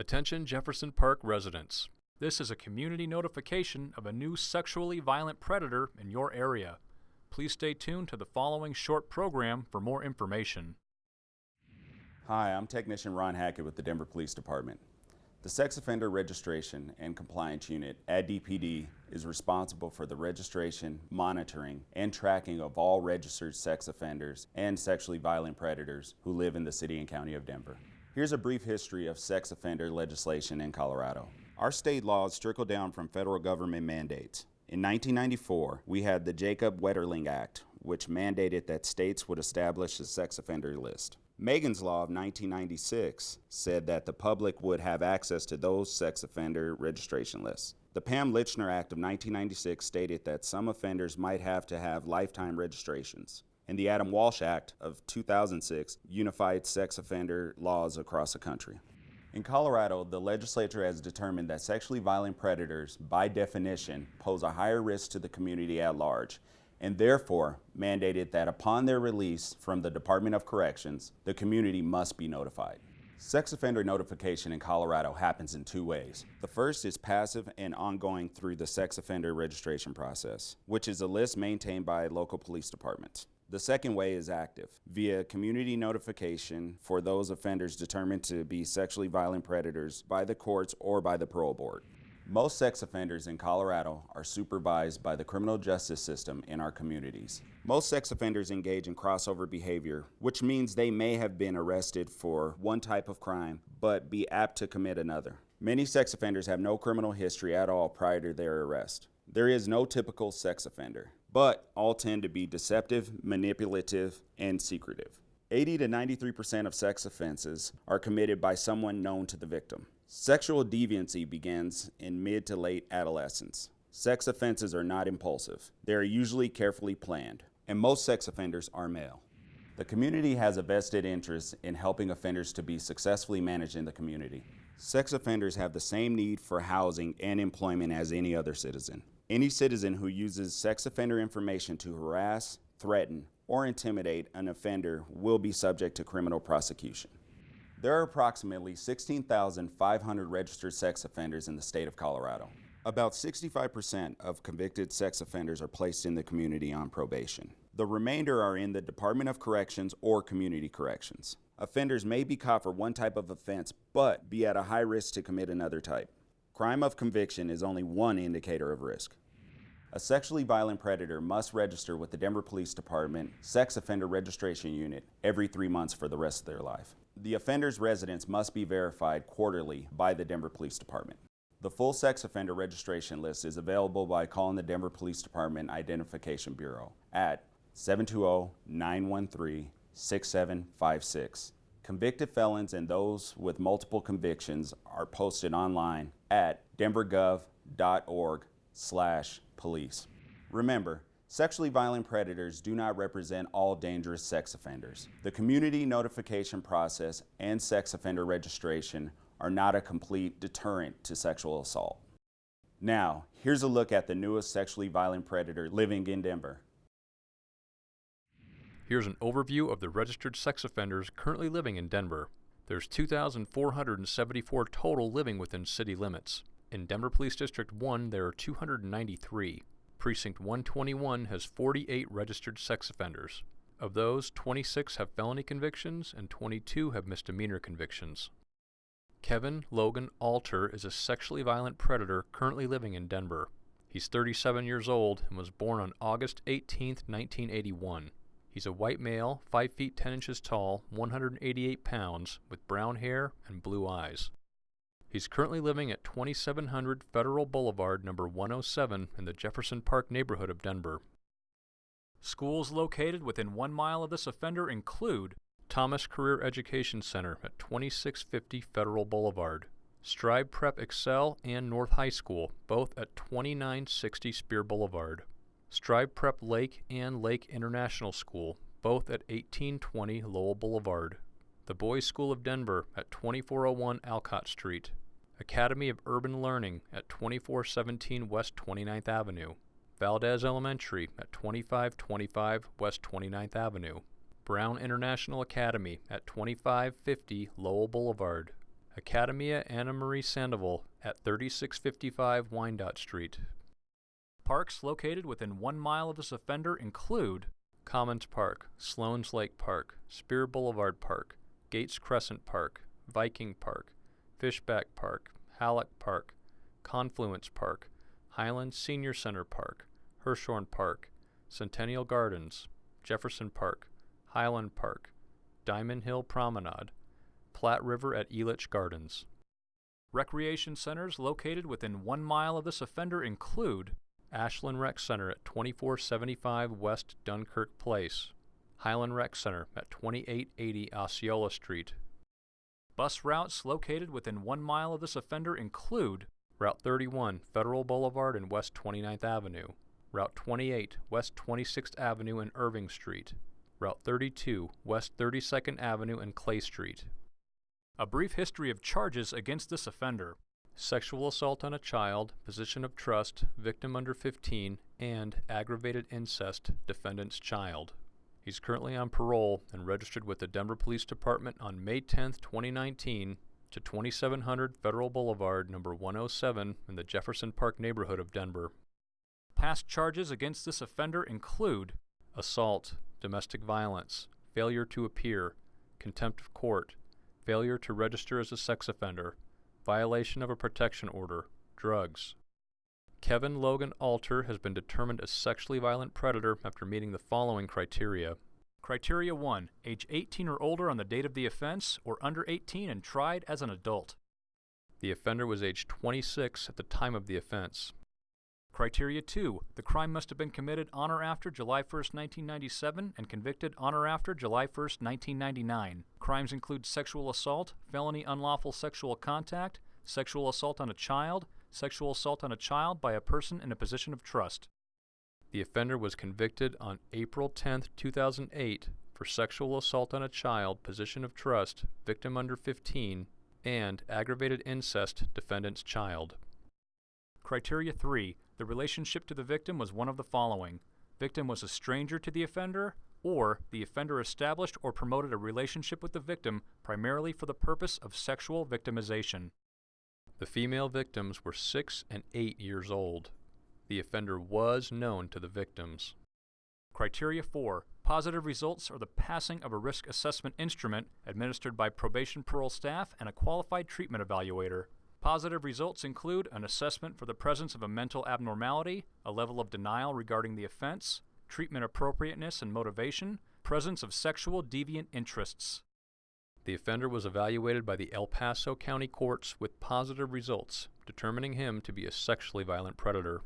Attention Jefferson Park residents. This is a community notification of a new sexually violent predator in your area. Please stay tuned to the following short program for more information. Hi, I'm Technician Ron Hackett with the Denver Police Department. The Sex Offender Registration and Compliance Unit at DPD is responsible for the registration, monitoring, and tracking of all registered sex offenders and sexually violent predators who live in the city and county of Denver. Here's a brief history of sex offender legislation in Colorado. Our state laws trickle down from federal government mandates. In 1994, we had the Jacob Wetterling Act, which mandated that states would establish a sex offender list. Megan's Law of 1996 said that the public would have access to those sex offender registration lists. The Pam Lychner Act of 1996 stated that some offenders might have to have lifetime registrations. And the Adam Walsh Act of 2006 unified sex offender laws across the country. In Colorado, the legislature has determined that sexually violent predators, by definition, pose a higher risk to the community at large and therefore mandated that upon their release from the Department of Corrections, the community must be notified. Sex offender notification in Colorado happens in two ways. The first is passive and ongoing through the sex offender registration process, which is a list maintained by local police departments. The second way is active, via community notification for those offenders determined to be sexually violent predators by the courts or by the parole board. Most sex offenders in Colorado are supervised by the criminal justice system in our communities. Most sex offenders engage in crossover behavior, which means they may have been arrested for one type of crime, but be apt to commit another. Many sex offenders have no criminal history at all prior to their arrest. There is no typical sex offender, but all tend to be deceptive, manipulative, and secretive. 80 to 93% of sex offenses are committed by someone known to the victim. Sexual deviancy begins in mid to late adolescence. Sex offenses are not impulsive. They are usually carefully planned, and most sex offenders are male. The community has a vested interest in helping offenders to be successfully managed in the community. Sex offenders have the same need for housing and employment as any other citizen. Any citizen who uses sex offender information to harass, threaten, or intimidate an offender will be subject to criminal prosecution. There are approximately 16,500 registered sex offenders in the state of Colorado. About 65% of convicted sex offenders are placed in the community on probation. The remainder are in the Department of Corrections or Community Corrections. Offenders may be caught for one type of offense, but be at a high risk to commit another type. Crime of conviction is only one indicator of risk. A sexually violent predator must register with the Denver Police Department Sex Offender Registration Unit every three months for the rest of their life. The offender's residence must be verified quarterly by the Denver Police Department. The full sex offender registration list is available by calling the Denver Police Department Identification Bureau at 720-913-6756. Convicted felons and those with multiple convictions are posted online at denvergov.org slash police. Remember, Sexually violent predators do not represent all dangerous sex offenders. The community notification process and sex offender registration are not a complete deterrent to sexual assault. Now, here's a look at the newest sexually violent predator living in Denver. Here's an overview of the registered sex offenders currently living in Denver. There's 2,474 total living within city limits. In Denver Police District 1, there are 293. Precinct 121 has 48 registered sex offenders. Of those, 26 have felony convictions and 22 have misdemeanor convictions. Kevin Logan Alter is a sexually violent predator currently living in Denver. He's 37 years old and was born on August 18, 1981. He's a white male, 5 feet 10 inches tall, 188 pounds, with brown hair and blue eyes. He's currently living at 2700 Federal Boulevard, number 107, in the Jefferson Park neighborhood of Denver. Schools located within one mile of this offender include Thomas Career Education Center at 2650 Federal Boulevard, Strive Prep Excel and North High School, both at 2960 Speer Boulevard, Strive Prep Lake and Lake International School, both at 1820 Lowell Boulevard, the Boys School of Denver at 2401 Alcott Street, Academy of Urban Learning at 2417 West 29th Avenue, Valdez Elementary at 2525 West 29th Avenue, Brown International Academy at 2550 Lowell Boulevard, Academia Ana Marie Sandoval at 3655 Wyandotte Street. Parks located within one mile of this offender include Commons Park, Sloan's Lake Park, Speer Boulevard Park, Gates Crescent Park, Viking Park, Fishback Park, Halleck Park, Confluence Park, Highlands Senior Center Park, Hirshhorn Park, Centennial Gardens, Jefferson Park, Highland Park, Diamond Hill Promenade, Platte River at Elitch Gardens. Recreation centers located within one mile of this offender include Ashland Rec Center at 2475 West Dunkirk Place, Highland Rec Center at 2880 Osceola Street. Bus routes located within one mile of this offender include Route 31 Federal Boulevard and West 29th Avenue, Route 28 West 26th Avenue and Irving Street, Route 32 West 32nd Avenue and Clay Street. A brief history of charges against this offender sexual assault on a child, position of trust, victim under 15, and aggravated incest, defendant's child. He's currently on parole and registered with the Denver Police Department on May 10, 2019 to 2700 Federal Boulevard, number 107 in the Jefferson Park neighborhood of Denver. Past charges against this offender include assault, domestic violence, failure to appear, contempt of court, failure to register as a sex offender, violation of a protection order, drugs. Kevin Logan Alter has been determined a sexually violent predator after meeting the following criteria. Criteria 1. Age 18 or older on the date of the offense, or under 18 and tried as an adult. The offender was age 26 at the time of the offense. Criteria 2. The crime must have been committed on or after July 1, 1997 and convicted on or after July 1, 1999. Crimes include sexual assault, felony unlawful sexual contact, sexual assault on a child, sexual assault on a child by a person in a position of trust. The offender was convicted on April 10, 2008 for sexual assault on a child, position of trust, victim under 15, and aggravated incest, defendant's child. Criteria 3. The relationship to the victim was one of the following. Victim was a stranger to the offender, or the offender established or promoted a relationship with the victim primarily for the purpose of sexual victimization. The female victims were 6 and 8 years old. The offender was known to the victims. Criteria 4. Positive results are the passing of a risk assessment instrument administered by probation parole staff and a qualified treatment evaluator. Positive results include an assessment for the presence of a mental abnormality, a level of denial regarding the offense, treatment appropriateness and motivation, presence of sexual deviant interests. The offender was evaluated by the El Paso County courts with positive results, determining him to be a sexually violent predator.